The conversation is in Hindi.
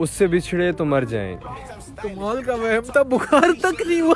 उससे बिछड़े तो मर जाएँगे। कमाल का वहम था बुखार तक नहीं हुआ।